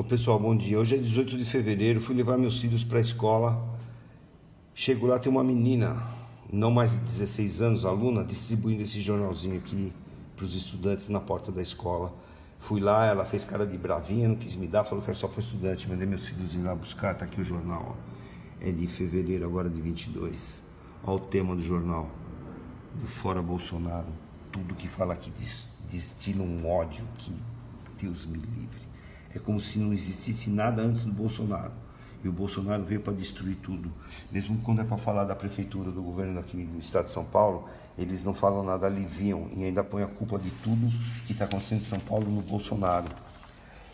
Ô pessoal, bom dia. Hoje é 18 de fevereiro, fui levar meus filhos para a escola. Chego lá, tem uma menina, não mais de 16 anos, aluna, distribuindo esse jornalzinho aqui para os estudantes na porta da escola. Fui lá, ela fez cara de bravinha, não quis me dar, falou que era só para estudante. Mandei meus filhos ir lá buscar, tá aqui o jornal. Ó. É de fevereiro agora de 22. Olha o tema do jornal. Do Fora Bolsonaro. Tudo que fala aqui destila um ódio que Deus me livre. É como se não existisse nada antes do Bolsonaro. E o Bolsonaro veio para destruir tudo. Mesmo quando é para falar da prefeitura, do governo aqui do estado de São Paulo, eles não falam nada, aliviam e ainda põem a culpa de tudo que está acontecendo em São Paulo no Bolsonaro.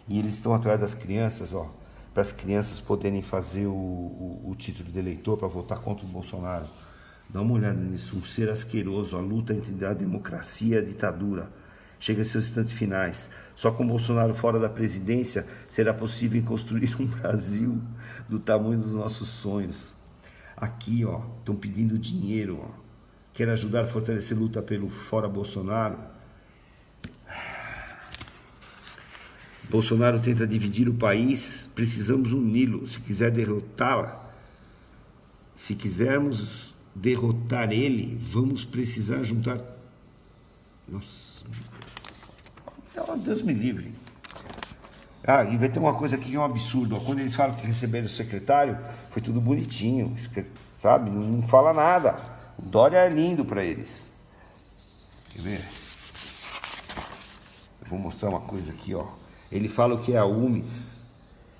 E eles estão atrás das crianças, ó, para as crianças poderem fazer o, o, o título de eleitor para votar contra o Bolsonaro. Dá uma olhada nisso, um ser asqueroso, a luta entre a democracia e a ditadura chega em seus instantes finais. Só com Bolsonaro fora da presidência será possível construir um Brasil do tamanho dos nossos sonhos. Aqui, ó, estão pedindo dinheiro, ó. Quer ajudar a fortalecer a luta pelo fora Bolsonaro? Bolsonaro tenta dividir o país, precisamos uni-lo. Se quiser derrotá-la, se quisermos derrotar ele, vamos precisar juntar. Nossa. Então, Deus me livre. Ah, e vai ter uma coisa aqui que é um absurdo. Quando eles falam que receberam o secretário, foi tudo bonitinho, sabe? Não fala nada. O Dória é lindo para eles. Quer ver? Eu vou mostrar uma coisa aqui, ó. Ele fala o que é a UMES.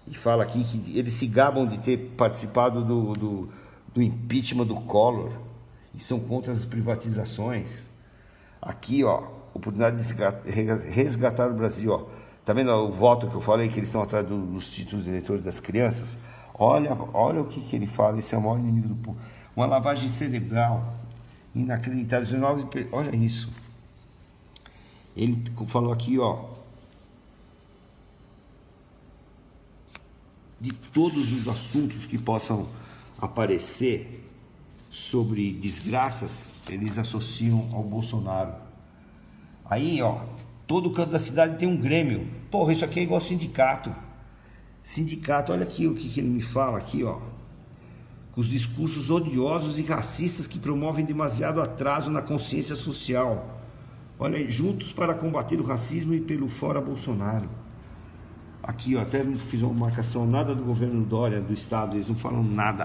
E fala aqui que eles se gabam de ter participado do, do, do impeachment do Collor. E são contra as privatizações. Aqui, ó, oportunidade de resgatar o Brasil. Ó. Tá vendo o voto que eu falei, que eles estão atrás do, dos títulos de eleitor das crianças? Olha, olha o que, que ele fala, esse é o maior inimigo do povo. Uma lavagem cerebral inacreditável. Olha isso. Ele falou aqui, ó. De todos os assuntos que possam aparecer sobre desgraças, eles associam ao Bolsonaro. Aí, ó, todo canto da cidade tem um grêmio. Porra, isso aqui é igual sindicato. Sindicato, olha aqui o que, que ele me fala aqui, ó. Com os discursos odiosos e racistas que promovem demasiado atraso na consciência social. Olha, juntos para combater o racismo e pelo fora Bolsonaro. Aqui, ó, até fiz uma marcação, nada do governo Dória, do Estado, eles não falam nada.